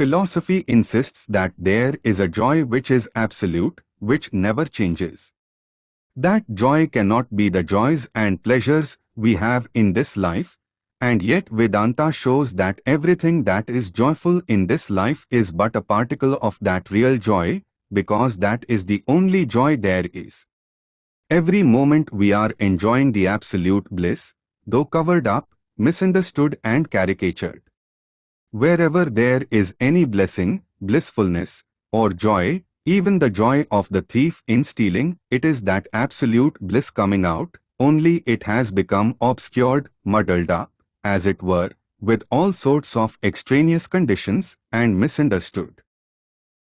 philosophy insists that there is a joy which is absolute, which never changes. That joy cannot be the joys and pleasures we have in this life, and yet Vedanta shows that everything that is joyful in this life is but a particle of that real joy, because that is the only joy there is. Every moment we are enjoying the absolute bliss, though covered up, misunderstood and caricatured. Wherever there is any blessing, blissfulness, or joy, even the joy of the thief in stealing, it is that absolute bliss coming out, only it has become obscured, muddled up, as it were, with all sorts of extraneous conditions and misunderstood.